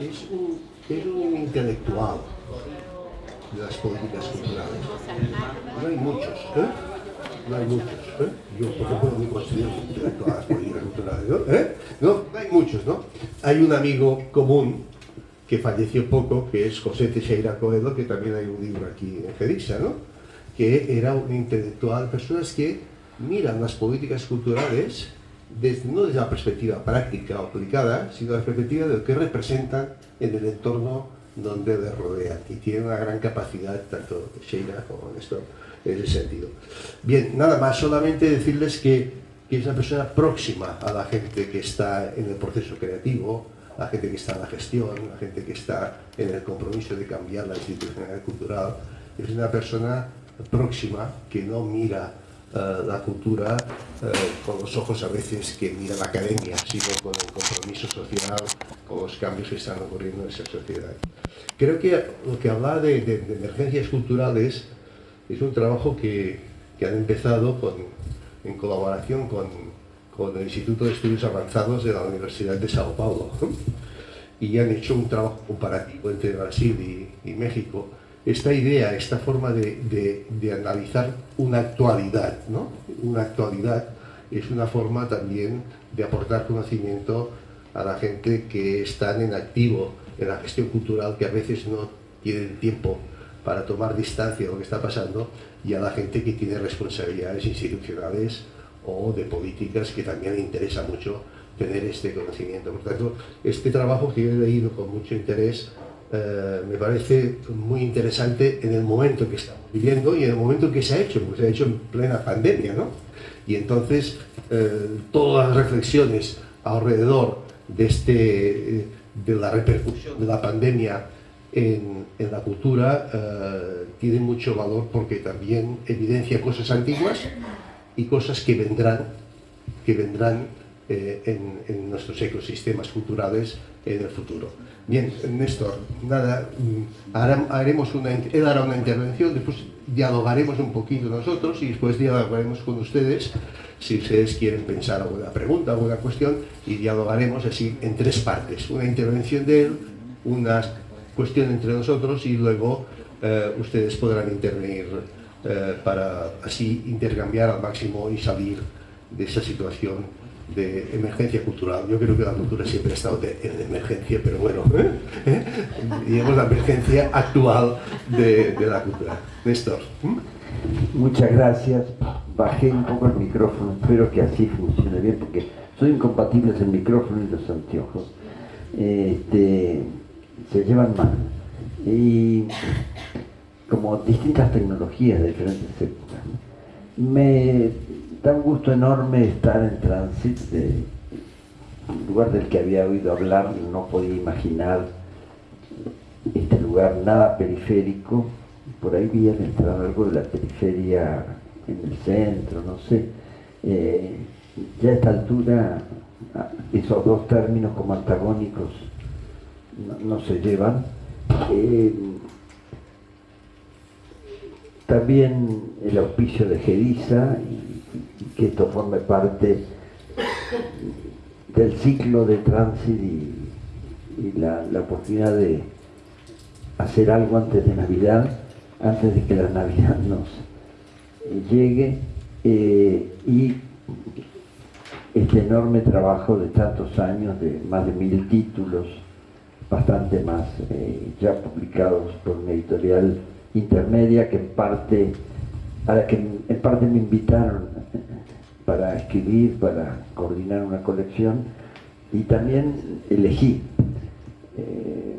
es un, intelectual de las políticas culturales. No hay muchos, ¿eh? No hay muchos, ¿eh? Yo, por ejemplo, me considero un intelectual de las políticas culturales, ¿no? ¿Eh? No, no hay muchos, ¿no? Hay un amigo común que falleció poco, que es José Teixeira Coelho, que también hay un libro aquí en Gerisa, ¿no? Que era un intelectual, personas que miran las políticas culturales desde, no desde la perspectiva práctica o aplicada, sino la perspectiva de lo que representan en el entorno donde les rodean. Y tiene una gran capacidad, tanto Sheila como Néstor, en ese sentido. Bien, nada más, solamente decirles que, que es una persona próxima a la gente que está en el proceso creativo, la gente que está en la gestión, la gente que está en el compromiso de cambiar la institucionalidad cultural. Es una persona próxima que no mira eh, la cultura eh, con los ojos a veces que mira la academia, sino con el compromiso social, con los cambios que están ocurriendo en esa sociedad. Creo que lo que habla de, de, de emergencias culturales es un trabajo que, que han empezado con, en colaboración con, con, el Instituto de Estudios Avanzados de la Universidad de Sao Paulo y han hecho un trabajo comparativo entre Brasil y, y México esta idea, esta forma de, de, analizar una actualidad, ¿no? Una actualidad es una forma también de aportar conocimiento a la gente que están en activo en la gestión cultural, que a veces no tienen tiempo para tomar distancia de lo que está pasando, y a la gente que tiene responsabilidades institucionales o de políticas que también le interesa mucho tener este conocimiento. Por tanto, este trabajo que he leído con mucho interés eh, me parece muy interesante en el momento que estamos viviendo y en el momento que se ha hecho, porque se ha hecho en plena pandemia, ¿no? Y entonces eh, todas las reflexiones alrededor de, este, de la repercusión de la pandemia en, en la cultura eh, tienen mucho valor porque también evidencia cosas antiguas y cosas que vendrán, que vendrán eh, en, en nuestros ecosistemas culturales en el futuro. Bien, Néstor, nada, mm, haremos él hará una intervención, después dialogaremos un poquito nosotros y después dialogaremos con ustedes si ustedes quieren pensar alguna pregunta, alguna cuestión y dialogaremos así en tres partes. Una intervención de él, una cuestión entre nosotros y luego eh, ustedes podrán intervenir eh, para así intercambiar al máximo y salir de esa situación de emergencia cultural. Yo creo que la cultura siempre ha estado de, en emergencia, pero bueno, ¿eh? ¿Eh? digamos la emergencia actual de, de la cultura. Néstor. Muchas gracias. Bajé un poco el micrófono, espero que así funcione bien, porque son incompatibles el micrófono y los anteojos. Este, se llevan mal. Y como distintas tecnologías de diferentes épocas. Me da un gusto enorme estar en tránsito, un lugar del que había oído hablar, no podía imaginar este lugar nada periférico, por ahí vi entrar algo de la periferia en el centro, no sé. Eh, ya a esta altura esos dos términos como antagónicos no, se llevan. Eh, también el auspicio de Que esto forme parte del ciclo de tránsito y, la, oportunidad de hacer algo antes de Navidad, antes de que la Navidad nos llegue eh, y este enorme trabajo de tantos años, de más de mil títulos, bastante más eh, ya publicados por una editorial intermedia que en parte, a la que en parte me invitaron para escribir, para coordinar una colección y también elegí. Eh,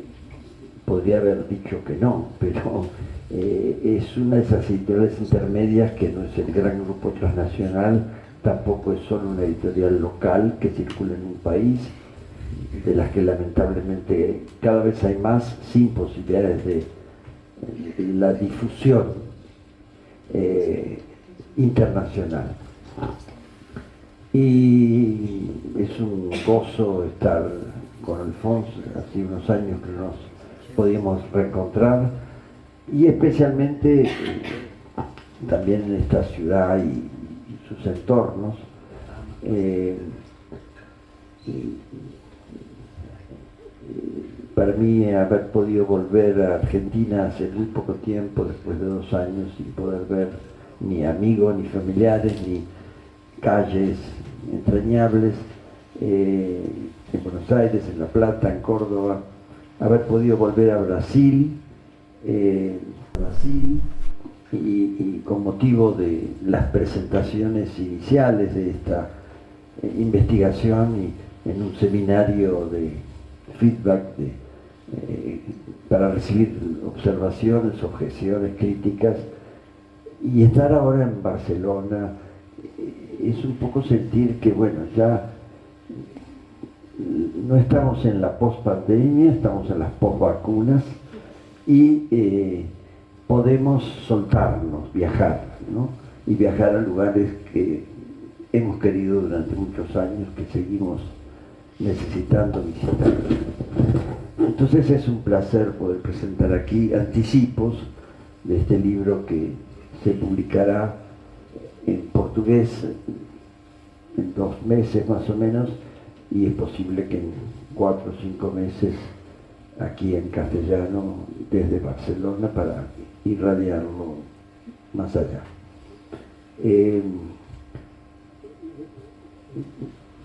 podría haber dicho que no, pero eh, es una de esas editoriales intermedias que no es el gran grupo transnacional, tampoco es solo una editorial local que circula en un país, de las que lamentablemente cada vez hay más sin posibilidades de, la difusión eh, internacional y es un gozo estar con Alfonso, hace unos años que nos podíamos reencontrar y especialmente también en esta ciudad y, sus entornos. Eh, para mí haber podido volver a Argentina hace muy poco tiempo, después de dos años, sin poder ver ni amigos, ni familiares, ni calles entrañables, eh, en Buenos Aires, en La Plata, en Córdoba, haber podido volver a Brasil, eh, Brasil y, con motivo de las presentaciones iniciales de esta eh, investigación y en un seminario de feedback para recibir observaciones, objeciones, críticas y estar ahora en Barcelona es un poco sentir que bueno ya no estamos en la post-pandemia, estamos en las post-vacunas y eh, podemos soltarnos, viajar, ¿no? y viajar a lugares que hemos querido durante muchos años, que seguimos necesitando visitar. Entonces es un placer poder presentar aquí anticipos de este libro que se publicará en portugués en dos meses más o menos y es posible que en cuatro o cinco meses aquí en castellano desde Barcelona para irradiarlo más allá. Eh,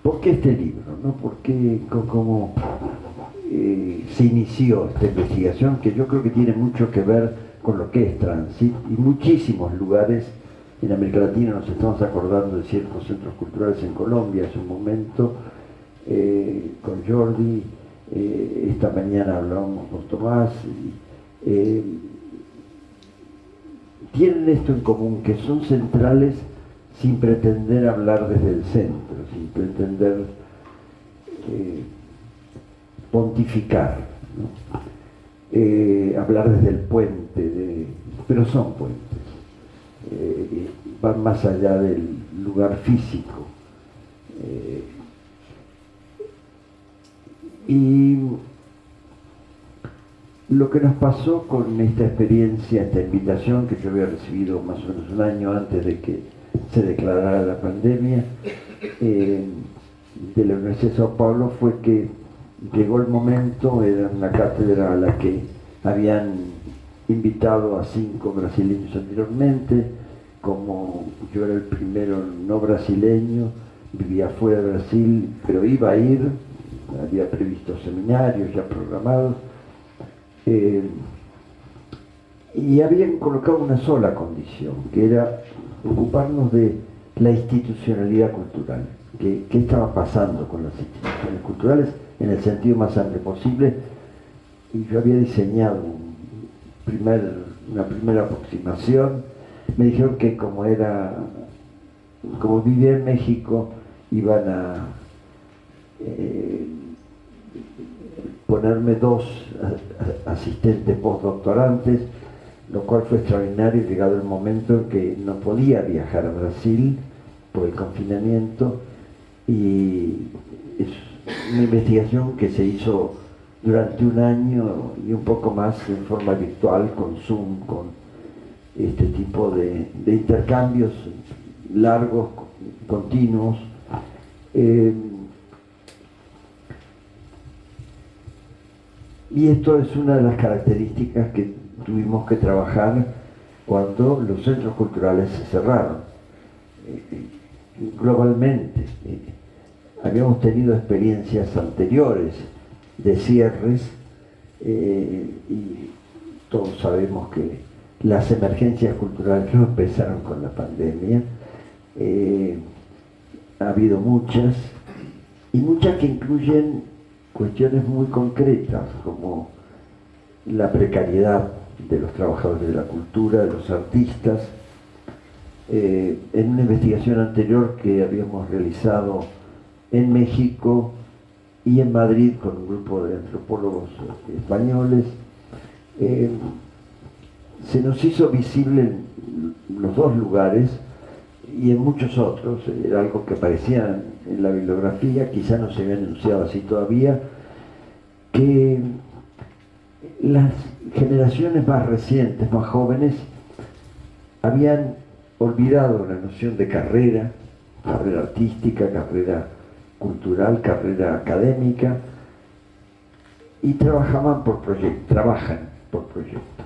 ¿Por qué este libro? No? ¿Por qué cómo eh, se inició esta investigación? Que yo creo que tiene mucho que ver con lo que es Transit y muchísimos lugares en América Latina nos estamos acordando de ciertos centros culturales en Colombia hace un momento, eh, con Jordi, eh, esta mañana hablábamos con Tomás, eh, tienen esto en común, que son centrales sin pretender hablar desde el centro, sin pretender pontificar, hablar desde el puente, pero son puentes. Van más allá del lugar físico. Y lo que nos pasó con esta experiencia, esta invitación que yo había recibido más o menos un año antes de que se declarara la pandemia eh, de la Universidad de Sao Paulo fue que llegó el momento, era una cátedra a la que habían invitado a cinco brasileños anteriormente, como yo era el primero no brasileño, vivía fuera de Brasil, pero iba a ir, había previsto seminarios ya programados, eh, y habían colocado una sola condición, que era ocuparnos de la institucionalidad cultural. ¿Qué, estaba pasando con las instituciones culturales en el sentido más amplio posible? Y yo había diseñado una primera aproximación. Me dijeron que como era, como vivía en México, iban a eh, ponerme dos asistentes postdoctorantes, lo cual fue extraordinario llegado el momento en que no podía viajar a Brasil por el confinamiento y es una investigación que se hizo durante un año y un poco más en forma virtual con Zoom, con este tipo de, intercambios largos, continuos. Eh, Y esto es una de las características que tuvimos que trabajar cuando los centros culturales se cerraron. Eh, globalmente, eh, habíamos tenido experiencias anteriores de cierres eh, y todos sabemos que las emergencias culturales no empezaron con la pandemia. ha habido muchas y muchas que incluyen cuestiones muy concretas como la precariedad de los trabajadores de la cultura, de los artistas. Eh, en una investigación anterior que habíamos realizado en México y en Madrid con un grupo de antropólogos españoles, eh, se nos hizo visible en los dos lugares y en muchos otros, era algo que aparecía en la bibliografía, quizá no se había anunciado así todavía, que las generaciones más recientes, más jóvenes, habían olvidado la noción de carrera, carrera artística, carrera cultural, carrera académica, y trabajaban por proyectos, trabajan por proyectos.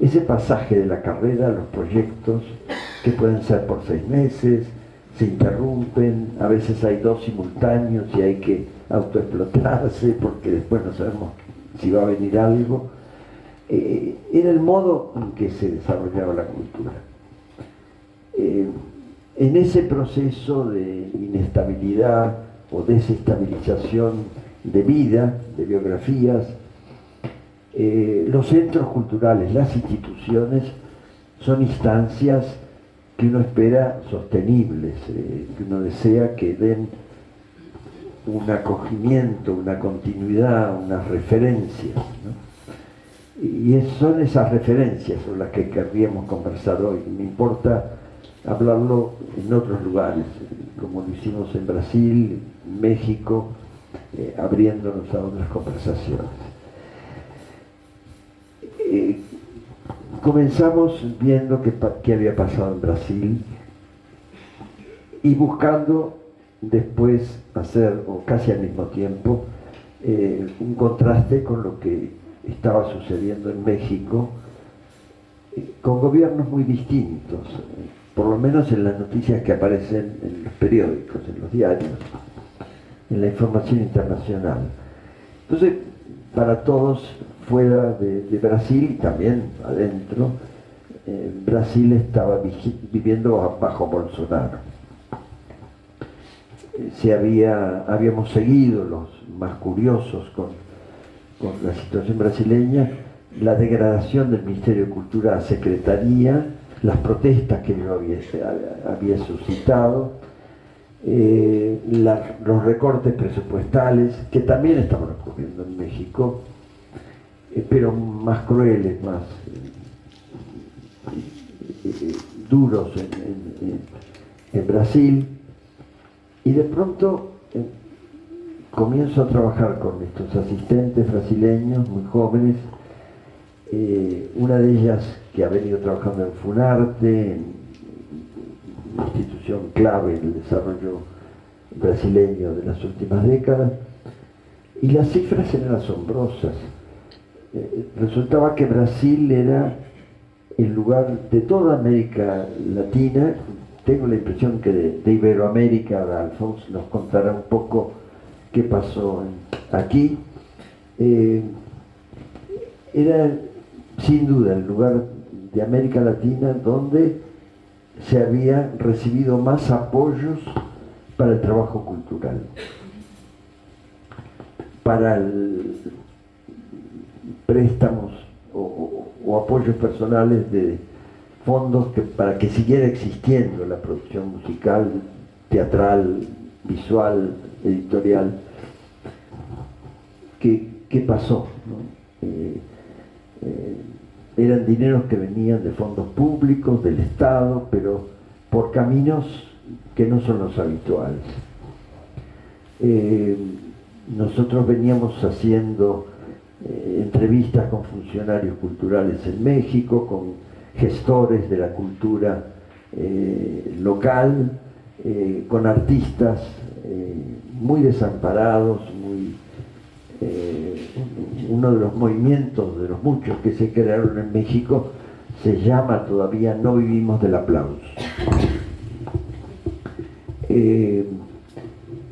Ese pasaje de la carrera a los proyectos, que pueden ser por seis meses, se interrumpen, a veces hay dos simultáneos y hay que autoexplotarse porque después no sabemos si va a venir algo. Eh, era el modo en que se desarrollaba la cultura. Eh, en ese proceso de inestabilidad o desestabilización de vida, de biografías, eh, los centros culturales, las instituciones, son instancias que uno espera sostenibles, eh, que uno desea que den un acogimiento, una continuidad, unas referencias. Y son esas referencias sobre las que querríamos conversar hoy. Me importa hablarlo en otros lugares, como lo hicimos en Brasil, México, eh, abriéndonos a otras conversaciones. Eh, comenzamos viendo qué había pasado en Brasil y buscando después hacer, o casi al mismo tiempo, eh, un contraste con lo que estaba sucediendo en México, con gobiernos muy distintos, por lo menos en las noticias que aparecen en los periódicos, en los diarios en la información internacional. Entonces, para todos fuera de, Brasil y también adentro, eh, Brasil estaba viviendo bajo Bolsonaro. Eh, se había, habíamos seguido los más curiosos con, con la situación brasileña, la degradación del Ministerio de Cultura a Secretaría, las protestas que yo había, suscitado, eh, los recortes presupuestales, que también estaban ocurriendo en México, eh, pero más crueles, más eh, duros en, Brasil. Y de pronto comienzo a trabajar con estos asistentes brasileños muy jóvenes, una de ellas que ha venido trabajando en Funarte, en institución clave en el desarrollo brasileño de las últimas décadas, y las cifras eran asombrosas. Eh, resultaba que Brasil era el lugar de toda América Latina, tengo la impresión que de, Iberoamérica, Alfonso nos contará un poco qué pasó aquí, eh, era sin duda el lugar de América Latina donde se había recibido más apoyos para el trabajo cultural, para préstamos o, apoyos personales de fondos para que siguiera existiendo la producción musical, teatral, visual, editorial. ¿Qué, pasó? Eh, eh, eran dineros que venían de fondos públicos, del Estado, pero por caminos que no son los habituales. Eh, nosotros veníamos haciendo eh, entrevistas con funcionarios culturales en México, con gestores de la cultura eh, local, con artistas muy desamparados, muy uno de los movimientos, de los muchos que se crearon en México, se llama todavía No vivimos del aplauso. Eh,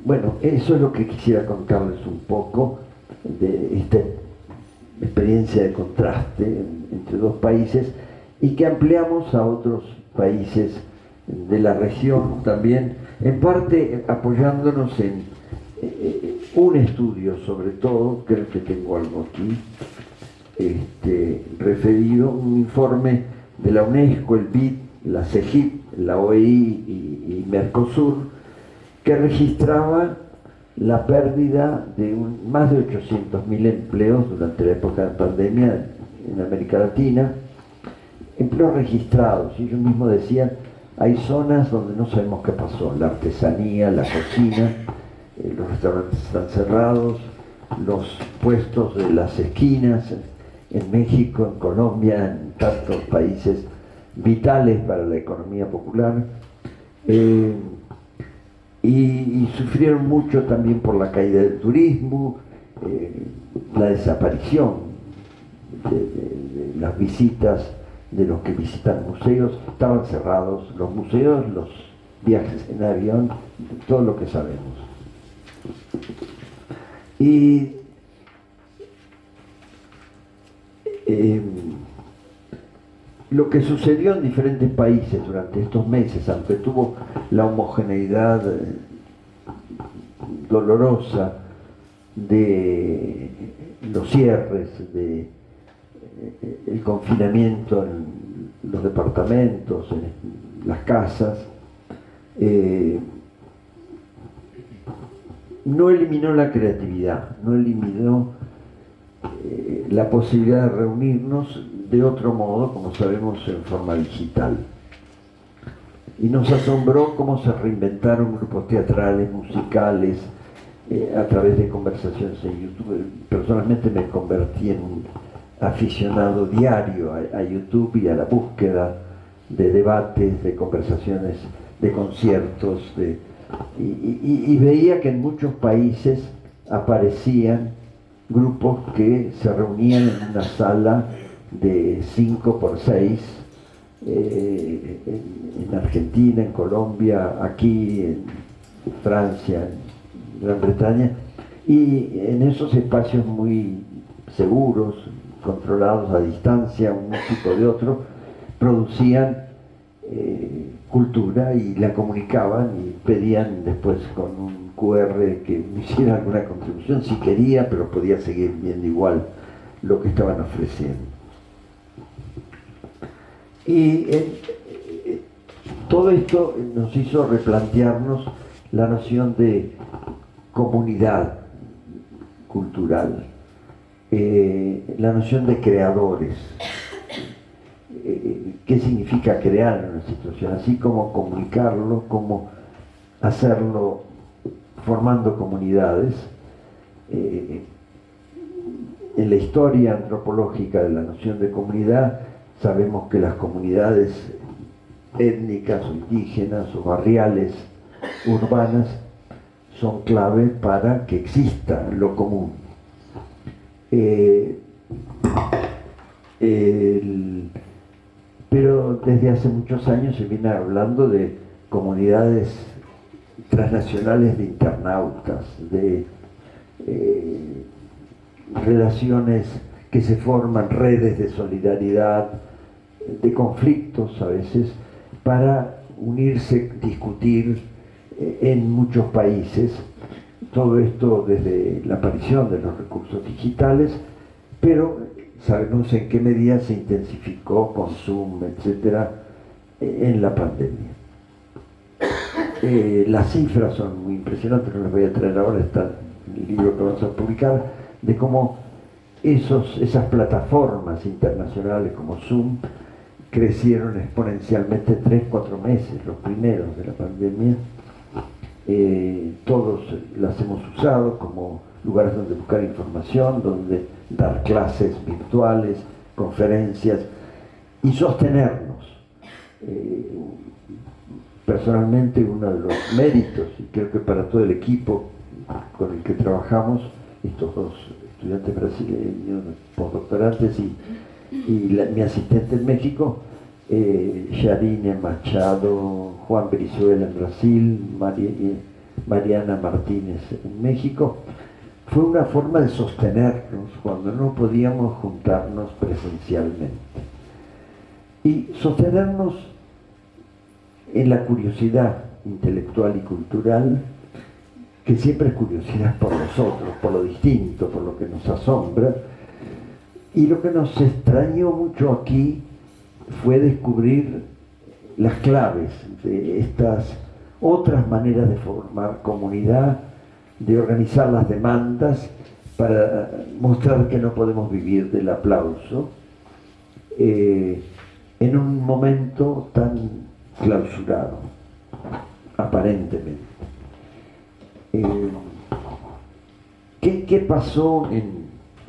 bueno, eso es lo que quisiera contarles un poco de esta experiencia de contraste entre dos países y que ampliamos a otros países de la región también, en parte apoyándonos en un estudio sobre todo, creo que tengo algo aquí, este, referido, un informe de la UNESCO, el BID, la CEGIP, la OEI y, Mercosur, que registraba la pérdida de más de 800.000 empleos durante la época de pandemia en América Latina, empleos registrados, y ellos mismos decían, hay zonas donde no sabemos qué pasó, la artesanía, la cocina, eh, los restaurantes están cerrados, los puestos de las esquinas en México, en Colombia, en tantos países vitales para la economía popular. Eh, y, sufrieron mucho también por la caída del turismo eh, la desaparición de, las visitas de los que visitan museos, estaban cerrados los museos, los viajes en avión, todo lo que sabemos. Y eh, lo que sucedió en diferentes países durante estos meses, aunque tuvo la homogeneidad eh, dolorosa de los cierres, de eh, el confinamiento en los departamentos, en las casas, no eliminó la creatividad, no eliminó la posibilidad de reunirnos de otro modo, como sabemos, en forma digital. Y nos asombró cómo se reinventaron grupos teatrales, musicales, eh, a través de conversaciones en YouTube. Personalmente me convertí en un aficionado diario a, YouTube y a la búsqueda de debates, de conversaciones, de conciertos, de, y veía que en muchos países aparecían grupos que se reunían en una sala de 5 por 6 eh, en, Argentina, en Colombia, aquí, en Francia, en Gran Bretaña, y en esos espacios muy seguros, controlados a distancia, un tipo de otro, producían eh, cultura y la comunicaban y pedían después con un QR que hiciera alguna contribución si quería, pero podía seguir viendo igual lo que estaban ofreciendo. Y eh, todo esto nos hizo replantearnos la noción de comunidad cultural, eh, la noción de creadores, eh, qué significa crear una situación, así como comunicarlo, como hacerlo formando comunidades. en la historia antropológica de la noción de comunidad Sabemos que las comunidades étnicas o indígenas o barriales urbanas son clave para que exista lo común. Eh, pero desde hace muchos años se viene hablando de comunidades transnacionales de internautas, de eh, relaciones que se forman, redes de solidaridad, de conflictos a veces para unirse, discutir eh, en muchos países. Todo esto desde la aparición de los recursos digitales, pero sabemos en qué medida se intensificó con Zoom, etcétera, en la pandemia. Eh, las cifras son muy impresionantes, no las voy a traer ahora, está el libro que vamos a publicar, de cómo esos, esas plataformas internacionales como Zoom crecieron exponencialmente tres, cuatro meses, los primeros de la pandemia. Eh, todos las hemos usado como lugares donde buscar información, donde dar clases virtuales, conferencias y sostenernos. Eh, personalmente uno de los méritos, y creo que para todo el equipo con el que trabajamos, estos dos estudiantes brasileños, postdoctorantes y mi asistente en México, eh, Yarine Machado, Juan Brizuela en Brasil, Mariana Martínez en México, fue una forma de sostenernos cuando no podíamos juntarnos presencialmente. Y sostenernos en la curiosidad intelectual y cultural, que siempre es curiosidad por nosotros, por lo distinto, por lo que nos asombra, y lo que nos extrañó mucho aquí fue descubrir las claves de estas otras maneras de formar comunidad, de organizar las demandas para mostrar que no podemos vivir del aplauso eh, en un momento tan clausurado, aparentemente. Eh, ¿qué, ¿Qué pasó en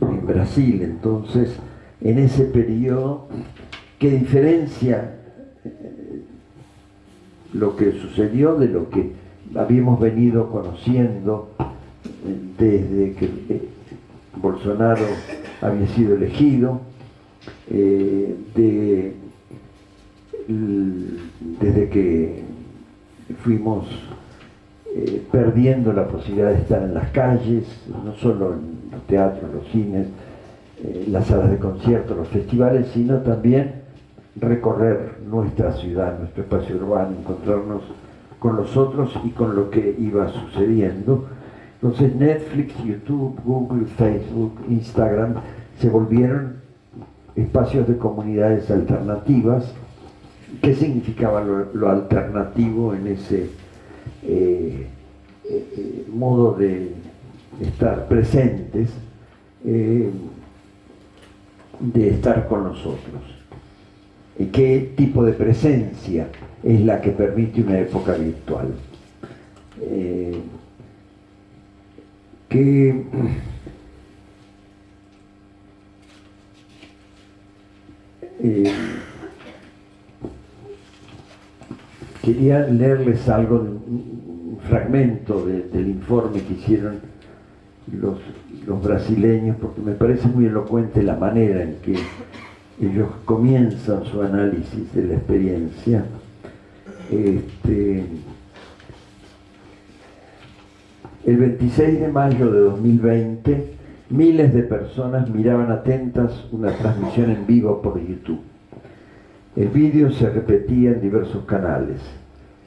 en Brasil. Entonces, en ese periodo, ¿qué diferencia eh, lo que sucedió de lo que habíamos venido conociendo eh, desde que eh, Bolsonaro había sido elegido, eh, desde que fuimos perdiendo la posibilidad de estar en las calles, no solo en los teatros, los cines, las salas de conciertos, los festivales, sino también recorrer nuestra ciudad, nuestro espacio urbano, encontrarnos con los otros y con lo que iba sucediendo. Entonces Netflix, YouTube, Google, Facebook, Instagram se volvieron espacios de comunidades alternativas. ¿Qué significaba lo, alternativo en ese eh, eh, modo de estar presentes, eh, de estar con nosotros? ¿Qué tipo de presencia es la que permite una época virtual? que Eh, quería leerles algo, un fragmento del informe que hicieron los brasileños, porque me parece muy elocuente la manera en que ellos comienzan su análisis de la experiencia. Este, el 26 de mayo de 2020 Miles de personas miraban atentas una transmisión en vivo por YouTube. El vídeo se repetía en diversos canales.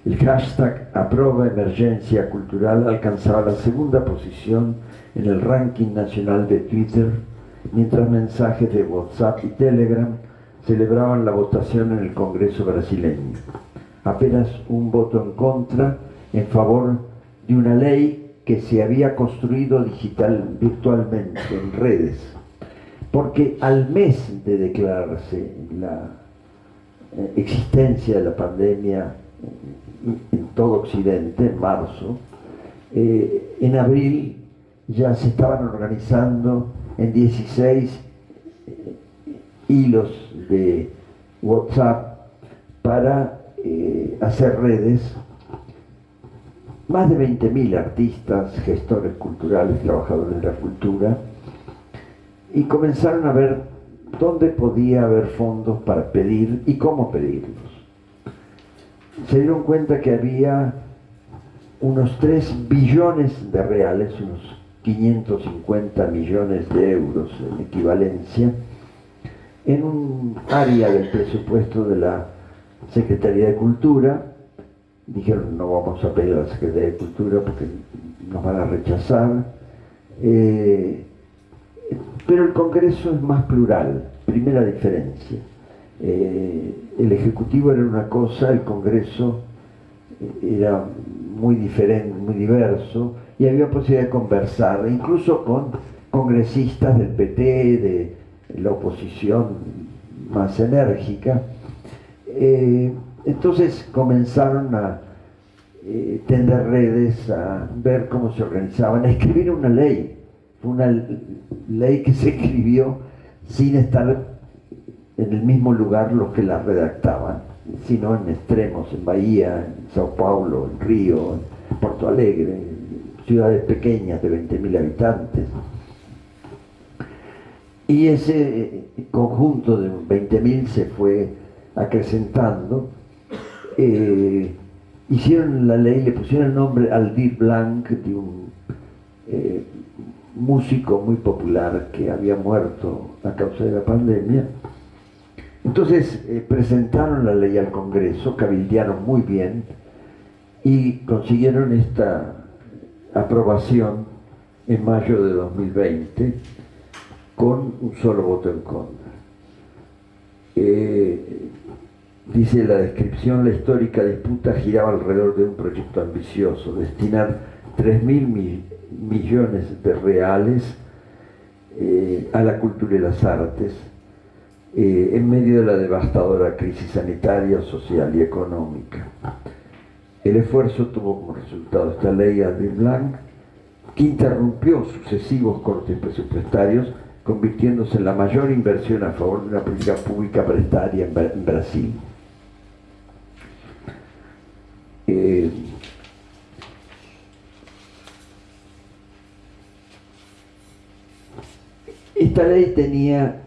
El hashtag Aproba Emergencia Cultural alcanzaba la segunda posición en el ranking nacional de Twitter, mientras mensajes de WhatsApp y Telegram celebraban la votación en el Congreso brasileño. Apenas un voto en contra en favor de una ley que se había construido digital, virtualmente en redes, porque al mes de declararse la eh, existencia de la pandemia en todo Occidente, en marzo, eh, en abril ya se estaban organizando en 16 eh, hilos de WhatsApp para hacer redes más de 20.000 artistas, gestores culturales, trabajadores de la cultura, y comenzaron a ver dónde podía haber fondos para pedir y cómo pedirlos. Se dieron cuenta que había unos 3 billones de reales, unos 550 millones de euros en equivalencia, en un área del presupuesto de la Secretaría de Cultura, dijeron no vamos a pedir a la Secretaría de Cultura porque nos van a rechazar. Eh, pero el Congreso es más plural, primera diferencia. Eh, el Ejecutivo era una cosa, el Congreso era muy diferente, muy diverso, y había posibilidad de conversar, incluso con congresistas del PT, de la oposición más enérgica. Eh, entonces comenzaron a eh, tender redes, a ver cómo se organizaban, a escribir una ley. una ley que se escribió sin estar en el mismo lugar los que la redactaban, sino en extremos, en Bahía, en Sao Paulo, en Río, en Porto Alegre, ciudades pequeñas de 20.000 habitantes. Y ese conjunto de 20.000 se fue acrecentando eh, hicieron la ley, le pusieron el nombre Aldir Blanc, de un eh, músico muy popular que había muerto a causa de la pandemia. Entonces eh, presentaron la ley al Congreso, cabildearon muy bien y consiguieron esta aprobación en mayo de 2020 con un solo voto en contra. Dice la descripción, la histórica disputa giraba alrededor de un proyecto ambicioso, destinar 3 mil millones de reales eh, a la cultura y las artes eh, en medio de la devastadora crisis sanitaria, social y económica. El esfuerzo tuvo como resultado esta ley Adil Blanc, que interrumpió sucesivos cortes presupuestarios, convirtiéndose en la mayor inversión a favor de una política pública prestaria en Brasil. Eh, Esta ley tenía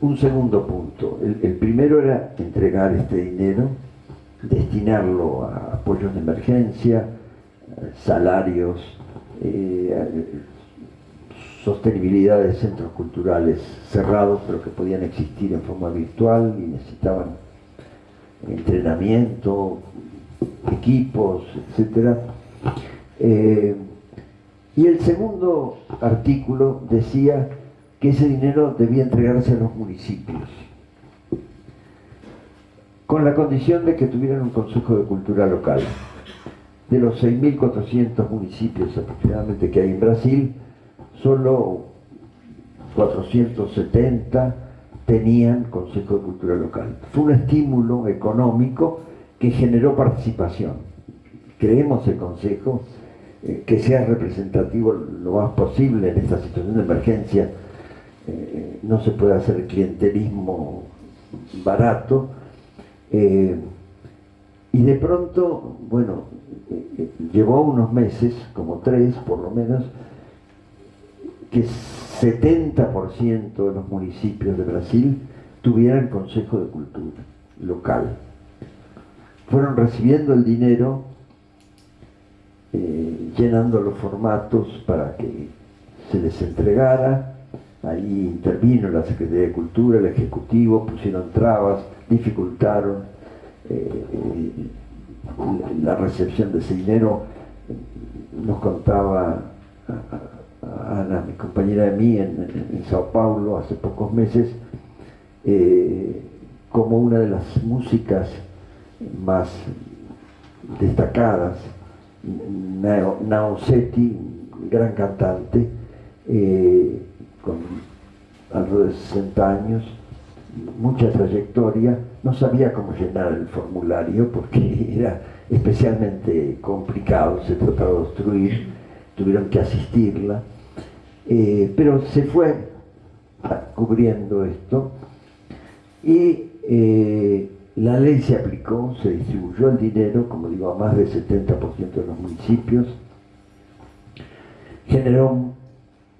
un segundo punto. El, primero era entregar este dinero, destinarlo a apoyos de emergencia, salarios, eh, sostenibilidad de centros culturales cerrados, pero que podían existir en forma virtual y necesitaban entrenamiento, equipos, etc. Eh, y el segundo artículo decía que ese dinero debía entregarse a los municipios, con la condición de que tuvieran un Consejo de Cultura local. De los 6.400 municipios aproximadamente que hay en Brasil, solo 470 tenían Consejo de Cultura Local. Fue un estímulo económico que generó participación. Creemos el Consejo eh, que sea representativo lo más posible en esta situación de emergencia. Eh, no se puede hacer clientelismo barato. Eh, y de pronto, bueno, llevó unos meses, como tres por lo menos, que 70% de los municipios de Brasil tuvieran Consejo de Cultura local. Fueron recibiendo el dinero, eh, llenando los formatos para que se les entregara. Ahí intervino la Secretaría de Cultura, el Ejecutivo, pusieron trabas, dificultaron eh, la recepción de ese dinero. Nos contaba Ana, mi compañera de mí en, Sao Paulo hace pocos meses, eh, como una de las músicas más destacadas, Naosetti, gran cantante, eh, con alrededor de 60 años, mucha trayectoria, no sabía cómo llenar el formulario porque era especialmente complicado, se trataba de obstruir, tuvieron que asistirla eh, pero se fue cubriendo esto y eh, la ley se aplicó, se distribuyó el dinero, como digo, a más del 70% de los municipios, generó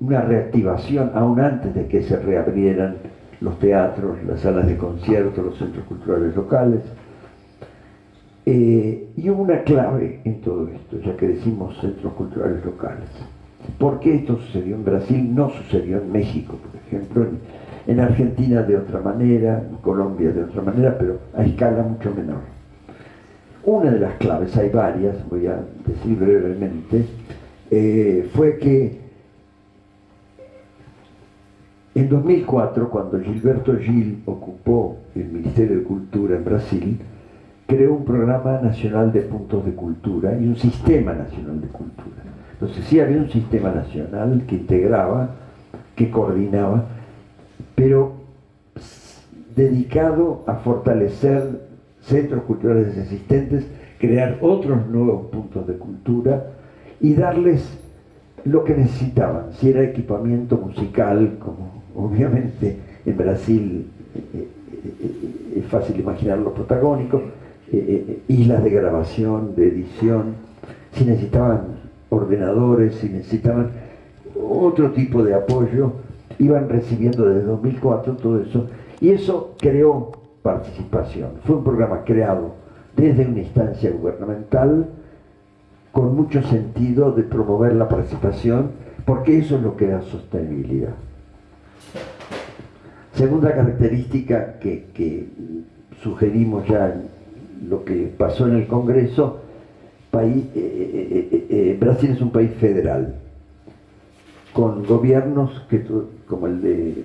una reactivación aún antes de que se reabrieran los teatros, las salas de conciertos, los centros culturales locales. Eh, y hubo una clave en todo esto, ya que decimos centros culturales locales. ¿Por qué esto sucedió en Brasil? No sucedió en México, por ejemplo, en, Argentina de otra manera, en Colombia de otra manera, pero a escala mucho menor. Una de las claves, hay varias, voy a decir brevemente, eh, fue que en 2004, cuando Gilberto Gil ocupó el Ministerio de Cultura en Brasil, creó un programa nacional de puntos de cultura y un sistema nacional de cultura. Entonces sí había un sistema nacional que integraba, que coordinaba, pero dedicado a fortalecer centros culturales existentes, crear otros nuevos puntos de cultura y darles lo que necesitaban, si era equipamiento musical, como obviamente en Brasil eh, eh, eh, es fácil imaginar los protagónicos, islas de grabación, de edición, si necesitaban ordenadores, si necesitaban otro tipo de apoyo, iban recibiendo desde 2004 todo eso, y eso creó participación. Fue un programa creado desde una instancia gubernamental con mucho sentido de promover la participación, porque eso es lo que da sostenibilidad. Segunda característica que, que sugerimos ya en lo que pasó en el Congreso eh, eh, eh, Brasil es un país federal, con gobiernos que, como el de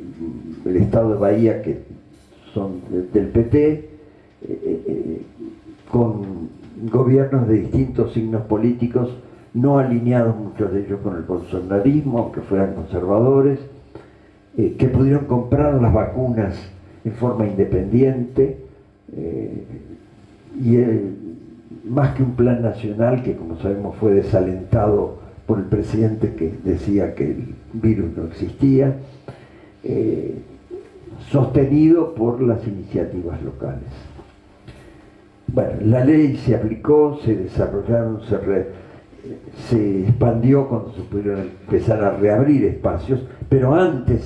el estado de Bahía, que son del PT, con gobiernos de distintos signos políticos, no alineados muchos de ellos con el bolsonarismo, aunque fueran conservadores, que pudieron comprar las vacunas en forma independiente, y el, más que un plan nacional que como sabemos fue desalentado por el presidente que decía que el virus no existía, eh, sostenido por las iniciativas locales. Bueno, la ley se aplicó, se desarrollaron, se se expandió cuando se pudieron empezar a reabrir espacios, pero antes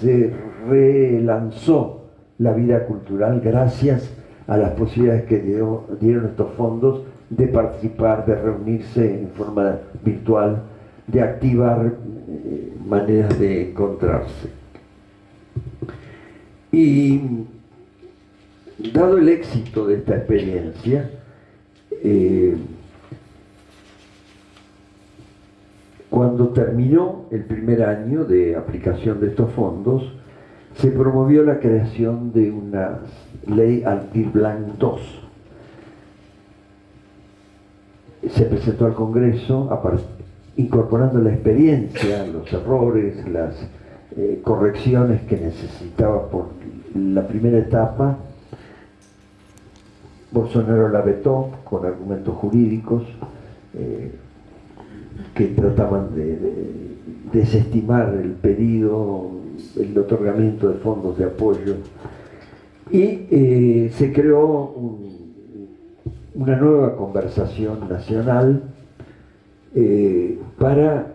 se relanzó la vida cultural gracias las posibilidades que dieron estos fondos de participar, de reunirse en forma virtual, de activar eh, maneras de encontrarse. Y dado el éxito de esta experiencia, eh, cuando terminó el primer año de aplicación de estos fondos, se promovió la creación de una ley Altir-Blanc 2. Se presentó al Congreso incorporando la experiencia, los errores, las eh, correcciones que necesitaba por la primera etapa. Bolsonaro la vetó con argumentos jurídicos eh, que trataban de desestimar el pedido el otorgamiento de fondos de apoyo y eh, se creó una nueva conversación nacional eh, para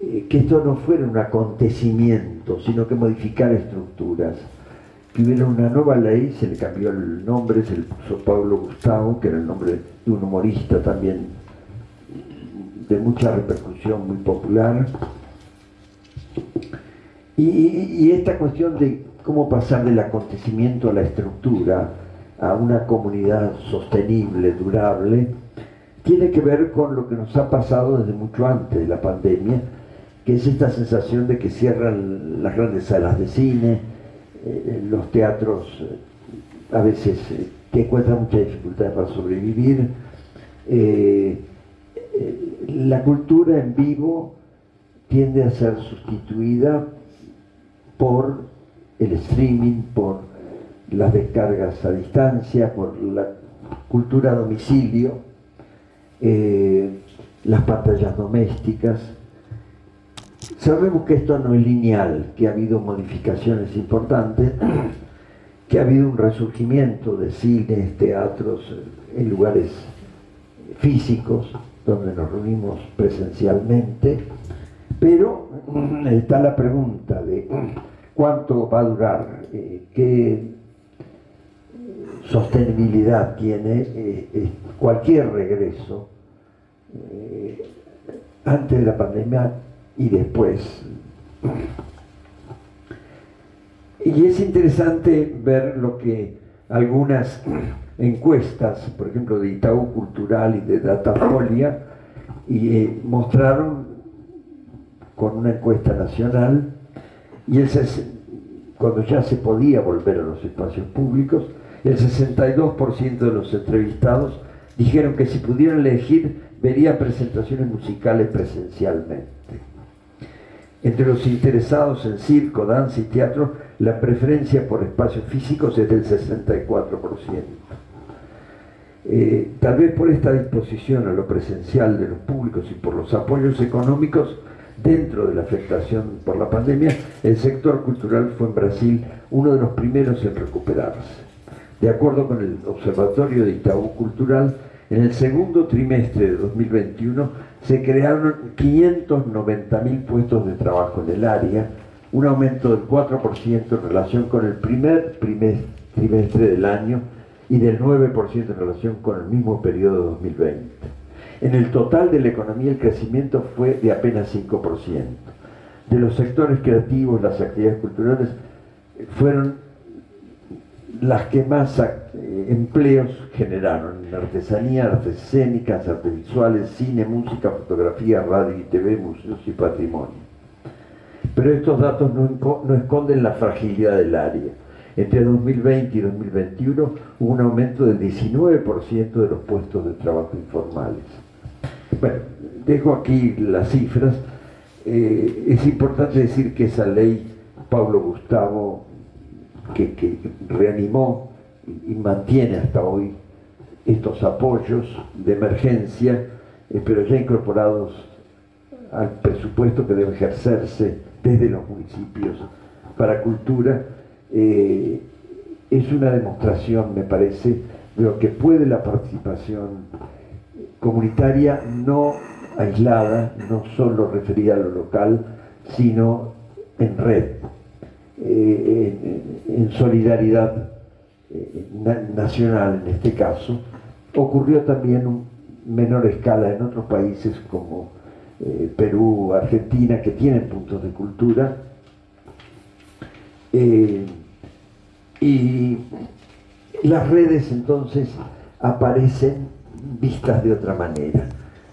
eh, que esto no fuera un acontecimiento, sino que modificara estructuras. Que hubiera una nueva ley, se le cambió el nombre, se le puso Pablo Gustavo, que era el nombre de un humorista también de mucha repercusión, muy popular, y, esta cuestión de cómo pasar del acontecimiento a la estructura, a una comunidad sostenible, durable, tiene que ver con lo que nos ha pasado desde mucho antes de la pandemia, que es esta sensación de que cierran las grandes salas de cine, eh, los teatros eh, a veces eh, que encuentran mucha dificultad para sobrevivir, la cultura en vivo tiende a ser sustituida por el streaming, por las descargas a distancia, por la cultura a domicilio, eh, las pantallas domésticas. Sabemos que esto no es lineal, que ha habido modificaciones importantes, que ha habido un resurgimiento de cines, teatros, en lugares físicos, donde nos reunimos presencialmente, pero está la pregunta de cuánto va a durar, eh, qué sostenibilidad tiene eh, eh, cualquier regreso antes de la pandemia y después. Y es interesante ver lo que algunas encuestas, por ejemplo de Itaú Cultural y de Datafolia, y, mostraron con una encuesta nacional y el, cuando ya se podía volver a los espacios públicos, el 62% de los entrevistados dijeron que si pudieran elegir verían presentaciones musicales presencialmente. Entre los interesados en circo, danza y teatro, la preferencia por espacios físicos es del 64%. Eh, tal vez por esta disposición a lo presencial de los públicos y por los apoyos económicos, dentro de la afectación por la pandemia, el sector cultural fue en Brasil uno de los primeros en recuperarse. De acuerdo con el Observatorio de Itaú Cultural, en el segundo trimestre de 2021 se crearon 590.000 puestos de trabajo en el área, un aumento del 4% en relación con el primer trimestre del año y del 9% en relación con el mismo periodo de 2020. En el total de la economía el crecimiento fue de apenas 5%. De los sectores creativos, las actividades culturales fueron las que más eh, empleos generaron en artesanía, artes escénicas, artes visuales, cine, música, fotografía, radio y TV, museos y patrimonio. Pero estos datos no esconden la fragilidad del área. Entre 2020 y 2021 hubo un aumento del 19% de los puestos de trabajo informales. Bueno, dejo aquí las cifras. Eh, es importante decir que esa ley, Pablo Gustavo, que, reanimó y mantiene hasta hoy estos apoyos de emergencia, eh, pero ya incorporados al presupuesto que debe ejercerse desde los municipios para cultura, eh, es una demostración, me parece, de lo que puede la participación comunitaria no aislada, no solo referida a lo local, sino en red, eh, en, solidaridad eh, nacional en este caso. Ocurrió también en menor escala en otros países como eh, Perú, Argentina, que tienen puntos de cultura. y las redes entonces aparecen vistas de otra manera,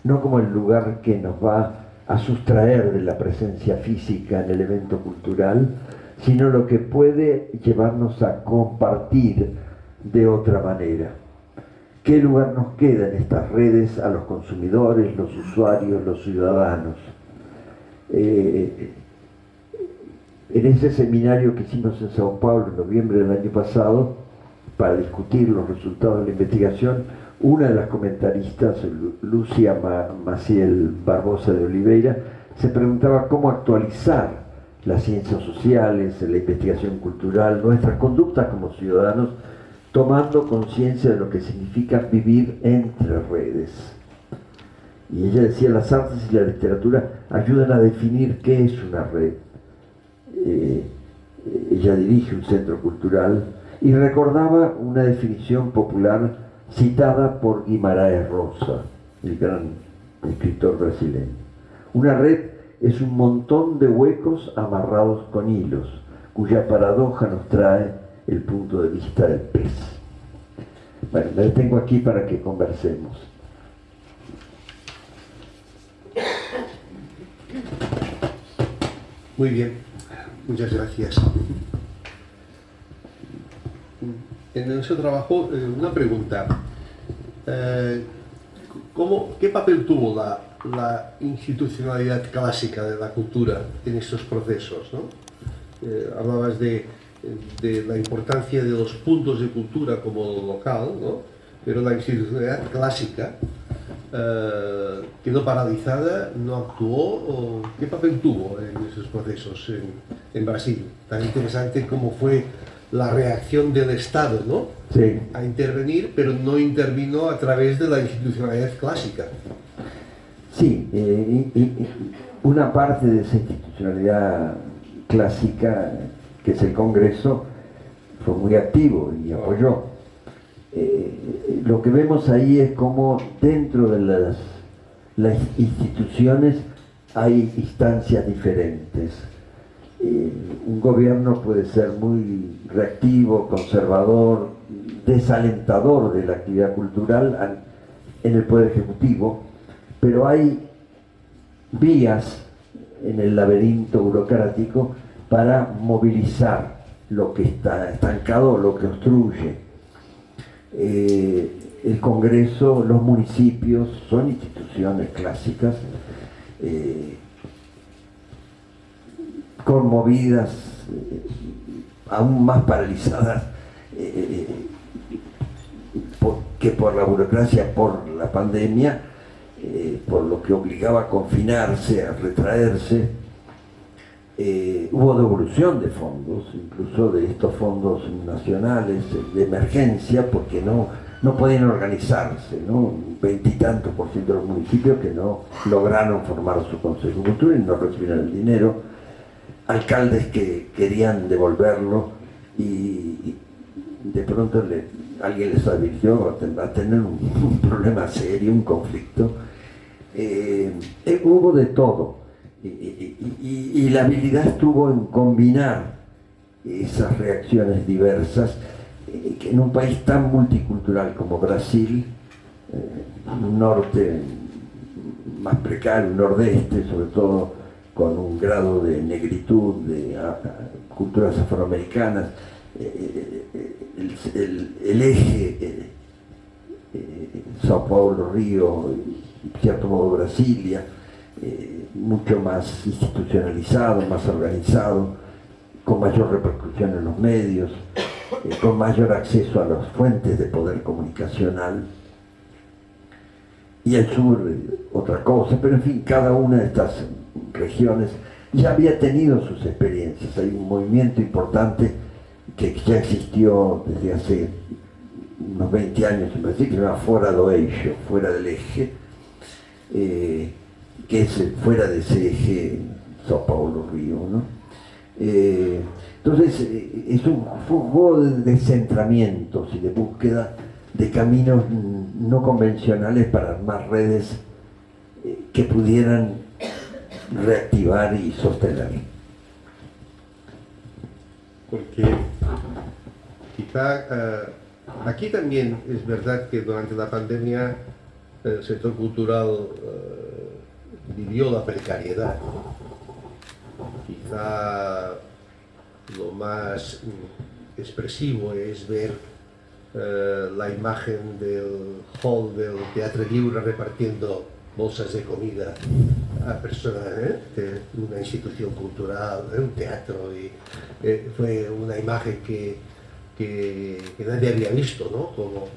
no como el lugar que nos va a sustraer de la presencia física en el evento cultural, sino lo que puede llevarnos a compartir de otra manera. ¿Qué lugar nos queda en estas redes a los consumidores, los usuarios, los ciudadanos? Eh, en ese seminario que hicimos en Sao Paulo en noviembre del año pasado, para discutir los resultados de la investigación, una de las comentaristas, Lucia Maciel Barbosa de Oliveira, se preguntaba cómo actualizar las ciencias sociales, la investigación cultural, nuestras conductas como ciudadanos, tomando conciencia de lo que significa vivir entre redes. Y ella decía, las artes y la literatura ayudan a definir qué es una red. Eh, ella dirige un centro cultural y recordaba una definición popular citada por Guimaraes Rosa, el gran escritor brasileño. Una red es un montón de huecos amarrados con hilos, cuya paradoja nos trae el punto de vista del pez. Bueno, me detengo aquí para que conversemos. Muy bien, muchas gracias en ese trabajo eh, una pregunta. Eh, ¿Qué papel tuvo la, institucionalidad clásica de la cultura en estos procesos? Eh, hablabas de, la importancia de los puntos de cultura como local, pero la institucionalidad clásica quedó paralizada, no actuó. ¿Qué papel tuvo en esos procesos en, en Brasil? Tan interesante como fue la reacción del Estado ¿no? a intervenir, pero no intervino a través de la institucionalidad clásica. Sí, eh, y, una parte de esa institucionalidad clásica, que es el Congreso, fue muy activo y apoyó. Eh, lo que vemos ahí es como dentro de las, las instituciones hay instancias diferentes eh, un gobierno puede ser muy reactivo, conservador, desalentador de la actividad cultural en el Poder Ejecutivo, pero hay vías en el laberinto burocrático para movilizar lo que está estancado, lo que obstruye. Eh, el Congreso, los municipios son instituciones clásicas eh, conmovidas, eh, aún más paralizadas eh, que por la burocracia, por la pandemia, eh, por lo que obligaba a confinarse, a retraerse. hubo devolución de fondos, incluso de estos fondos nacionales de emergencia, porque no, no podían organizarse, ¿no? Veintitantos por ciento de los municipios que no lograron formar su Consejo de Cultura y no recibieron el dinero alcaldes que querían devolverlo y, de pronto alguien les advirtió a tener un, problema serio, un conflicto. Eh, eh, hubo de todo y, la habilidad estuvo en combinar esas reacciones diversas eh, que en un país tan multicultural como Brasil, un norte más precario, un nordeste sobre todo, con un grado de negritud, de culturas afroamericanas, eh, eh, el, eje eh, Sao Paulo, Río, y cierto modo Brasilia, mucho más institucionalizado, más organizado, con mayor repercusión en los medios, con mayor acceso a las fuentes de poder comunicacional. Y el sur, otra cosa, pero en fin, cada una de estas regiones, ya había tenido sus experiencias. Hay un movimiento importante que ya existió desde hace unos 20 años en Brasil, que se llama Fora do Eixo, fuera del eje, eh, que es fuera de ese eje Sao Paulo, Río, ¿no? Eh, entonces, eh, es un juego de descentramientos y de búsqueda de caminos no convencionales para armar redes que pudieran reactivar y sostener. Porque quizá aquí también es verdad que durante la pandemia el sector cultural vivió la precariedad. Quizá lo más expresivo es ver eh, la imagen del hall del Teatro Libre repartiendo bolsas de comida a personas ¿eh? de una institución cultural, un teatro, y eh, fue una imagen que, que, nadie había visto, ¿no? Como,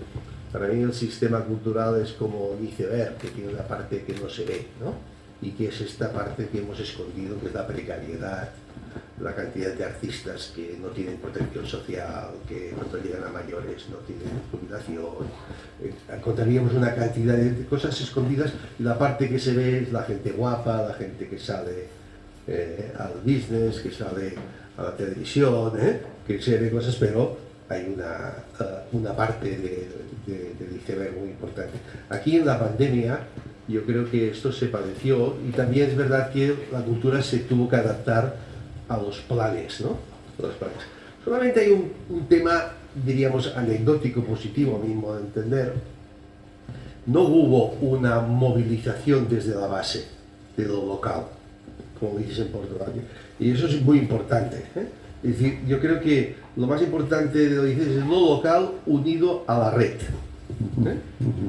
para mí el sistema cultural es como un iceberg, que tiene una parte que no se ve, ¿no? y que es esta parte que hemos escondido, que es la precariedad, la cantidad de artistas que no tienen protección social, que cuando llegan a mayores no tienen jubilación. Eh, encontraríamos una cantidad de cosas escondidas y la parte que se ve es la gente guapa, la gente que sale eh, al business, que sale a la televisión, eh, que se ve cosas, pero hay una, una parte de, de, del iceberg muy importante. Aquí en la pandemia yo creo que esto se padeció y también es verdad que la cultura se tuvo que adaptar a los planes, ¿no? Los planes. Solamente hay un, tema, diríamos, anecdótico, positivo, mismo de entender. No hubo una movilización desde la base, de lo local, como dices en Portugal. Y eso es muy importante. ¿eh? Es decir, yo creo que lo más importante de lo que dices es lo local unido a la red. ¿eh?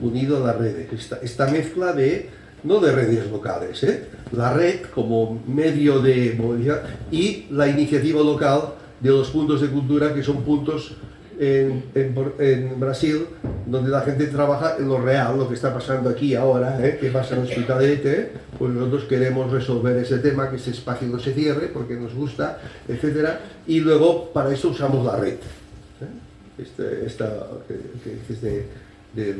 unido a la red. Esta, esta, mezcla de, no de redes locales, ¿eh? la red como medio de movilidad y la iniciativa local de los puntos de cultura que son puntos en, Brasil donde la gente trabaja en lo real, lo que está pasando aquí ahora, ¿eh? que pasa en Hospitalet, pues nosotros queremos resolver ese tema, que ese espacio no se cierre porque nos gusta, etcétera, y luego para eso usamos la red. Este, esta, que, que, de.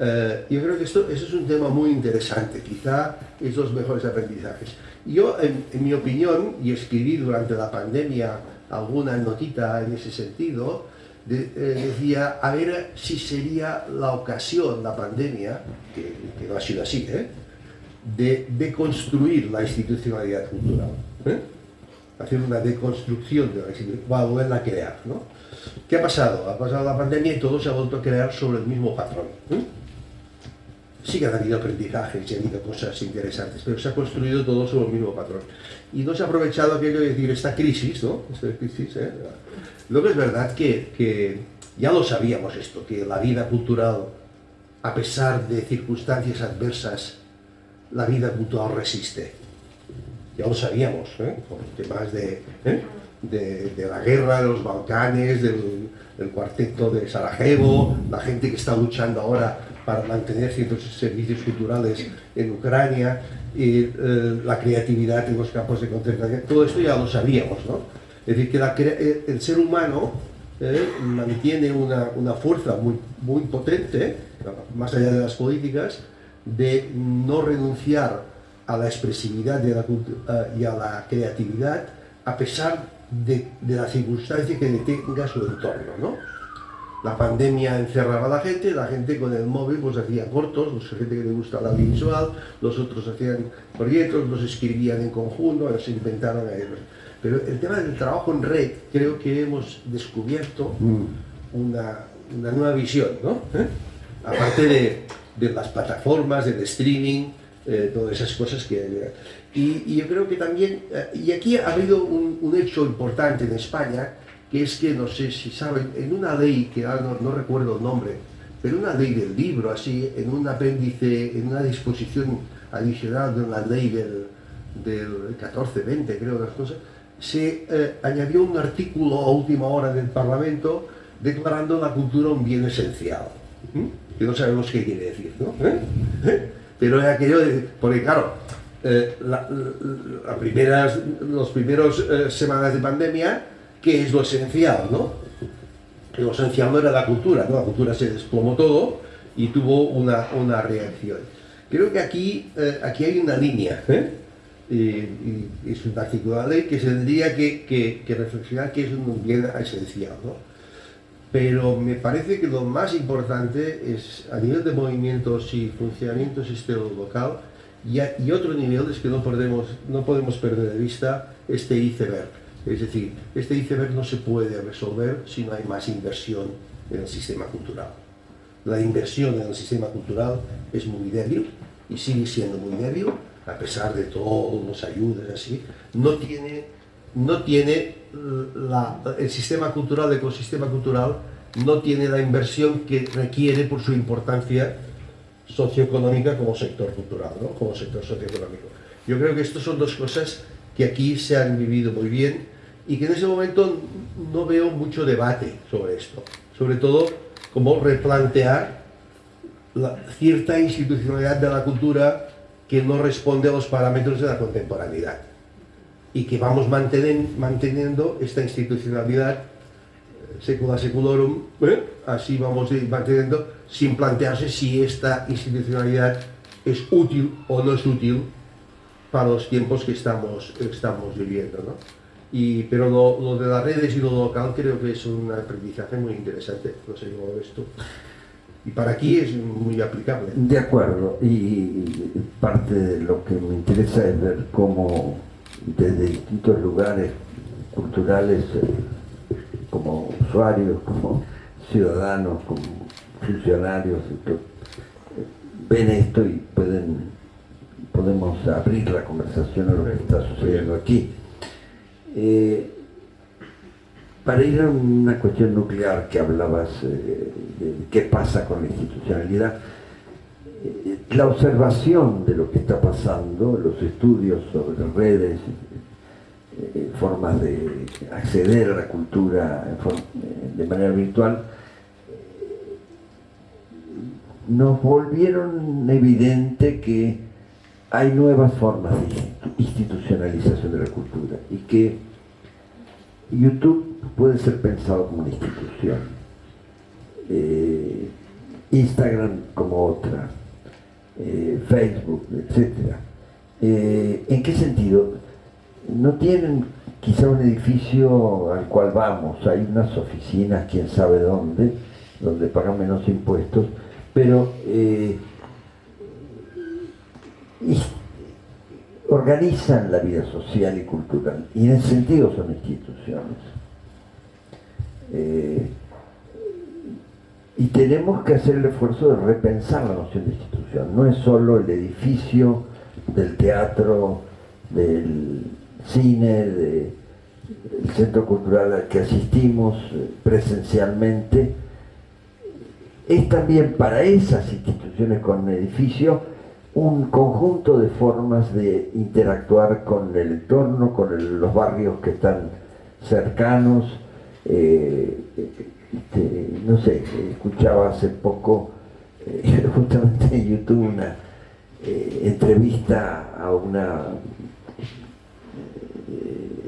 Eh, yo creo que esto, eso es un tema muy interesante, quizá es los mejores aprendizajes. Yo, en, mi opinión, y escribí durante la pandemia alguna notita en ese sentido, eh, decía, a ver si sería la ocasión, la pandemia, que, no ha sido así, ¿eh? de deconstruir la institucionalidad cultural. Hacer una deconstrucción de la institucionalidad, volverla a crear. ¿no? ¿Qué ha pasado? Ha pasado la pandemia y todo se ha vuelto a crear sobre el mismo patrón. ¿eh? Sí que han habido aprendizajes y ha habido cosas interesantes, pero se ha construido todo sobre el mismo patrón. Y no se ha aprovechado aquello de decir esta crisis, ¿no? Esta crisis, ¿eh? Luego es verdad que, que ya lo sabíamos esto, que la vida cultural, a pesar de circunstancias adversas, la vida cultural resiste. Ya lo sabíamos, ¿eh? con temas de... ¿eh? de, la guerra, de los Balcanes, del, cuarteto de Sarajevo, la gente que está luchando ahora para mantener ciertos servicios culturales en Ucrania, y eh, la creatividad en los campos de concentración, todo esto ya lo sabíamos, ¿no? Es decir, que eh, el ser humano eh, mantiene una, fuerza muy, muy potente, más allá de las políticas, de no renunciar a la expresividad de la, y a la creatividad a pesar de, la circunstancia que tenga su entorno, ¿no? La pandemia encerraba a la gente, la gente con el móvil pues hacía cortos, los gente que le gusta la audiovisual, los otros hacían proyectos, los escribían en conjunto, se inventaron Pero el tema del trabajo en red, creo que hemos descubierto mm. una, nueva visión, ¿no? ¿Eh? Aparte de, de, las plataformas, del streaming, eh, todas esas cosas que... Y, yo creo que también, eh, y aquí ha habido un, hecho importante en España, que es que, no sé si saben, en una ley, que ahora no, recuerdo el nombre, pero una ley del libro, así, en un apéndice, en una disposición adicional de una ley del, del 14-20, creo, las cosas, se eh, añadió un artículo a última hora del Parlamento declarando la cultura un bien esencial. Que no sabemos qué quiere decir, ¿no? Pero es aquello de, porque claro, eh, la, primeras, los primeros eh, semanas de pandemia, ¿qué es lo esencial, no? lo esencial no era la cultura, ¿no? la cultura se desplomó todo y tuvo una, una reacción. Creo que aquí, eh, aquí hay una línea, ¿eh? y, es un artículo de la ley que se tendría que, que, que, reflexionar que es un bien esencial. ¿no? Pero me parece que lo más importante es, a nivel de movimientos y funcionamiento sistema local, y, a, y otro nivel es que no podemos, no podemos perder de vista este iceberg. Es decir, este iceberg no se puede resolver si no hay más inversión en el sistema cultural. La inversión en el sistema cultural es muy débil y sigue siendo muy débil, a pesar de todos los ayudas así, no tiene, no tiene la, el sistema cultural, el ecosistema cultural, no tiene la inversión que requiere por su importancia socioeconómica como sector cultural, ¿no? como sector socioeconómico. Yo creo que estas son dos cosas que aquí se han vivido muy bien y que en ese momento no veo mucho debate sobre esto. Sobre todo, como replantear la cierta institucionalidad de la cultura que no responde a los parámetros de la contemporaneidad y que vamos manteniendo esta institucionalidad secula seculorum, ¿eh? así vamos manteniendo sin plantearse si esta institucionalidad es útil o no es útil para los tiempos que estamos, estamos viviendo. ¿no? Y, pero lo, lo, de las redes y lo local creo que es un aprendizaje muy interesante, no sé cómo ves tú. Y para aquí es muy aplicable. De acuerdo, y parte de lo que me interesa es ver cómo desde distintos lugares culturales como usuarios, como ciudadanos, como funcionarios, ven esto y pueden podemos abrir la conversación a lo que está sucediendo aquí. Eh, para ir a una cuestión nuclear que hablabas eh, de qué pasa con la institucionalidad, eh, la observación de lo que está pasando, los estudios sobre redes, eh, formas de acceder a la cultura eh, de manera virtual, nos volvieron evidente que hay nuevas formas de institucionalización de la cultura y que YouTube puede ser pensado como una institución, eh, Instagram como otra, eh, Facebook, etc. Eh, ¿En qué sentido? no tienen quizá un edificio al cual vamos, hay unas oficinas, quién sabe dónde, donde pagan menos impuestos, pero eh, organizan la vida social y cultural, y en ese sentido son instituciones. Eh, y tenemos que hacer el esfuerzo de repensar la noción de institución, no es solo el edificio del teatro, del cine, del centro cultural al que asistimos eh, presencialmente, es también para esas instituciones con edificio un conjunto de formas de interactuar con el entorno, con los barrios que están cercanos. Eh, este, no sé, escuchaba hace poco, eh, justamente en YouTube, una entrevista a una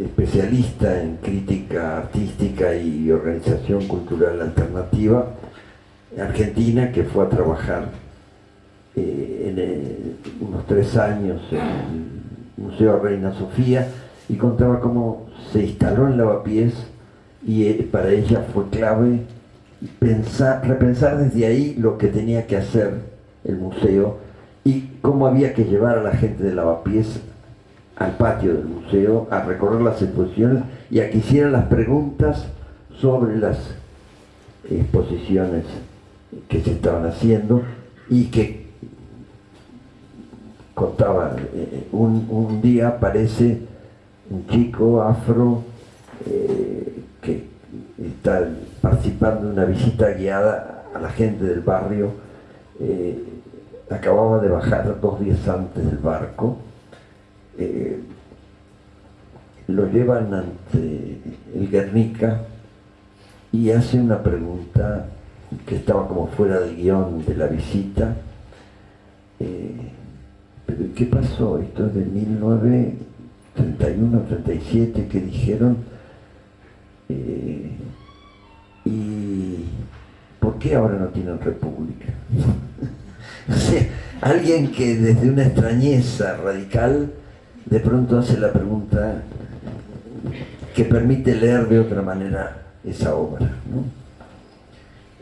especialista en crítica artística y organización cultural alternativa argentina que fue a trabajar eh, en eh, unos tres años en el Museo Reina Sofía y contaba cómo se instaló en Lavapiés y eh, para ella fue clave pensar, repensar desde ahí lo que tenía que hacer el museo y cómo había que llevar a la gente de Lavapiés al patio del museo, a recorrer las exposiciones y a que hicieran las preguntas sobre las exposiciones que se estaban haciendo y que contaba, eh, un, día aparece un chico afro eh, que está participando en una visita guiada a la gente del barrio, eh, acababa de bajar dos días antes del barco, eh, lo llevan ante el Guernica y hace una pregunta que estaba como fuera del guion de la visita. Eh, pero ¿qué pasó? Esto es de 1931, 37 que dijeron. Y qué ahora no tienen república? o alguien que desde una extrañeza radical de pronto hace la pregunta que permite leer de otra manera esa obra.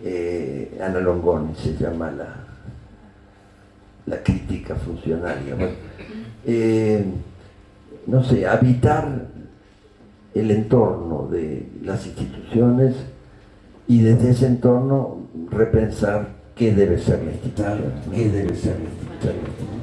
Eh, Ana Longoni se llama la, la crítica funcionaria. Eh, no sé, habitar el entorno de las instituciones y desde ese entorno repensar qué debe ser la institución, qué debe ser la institución.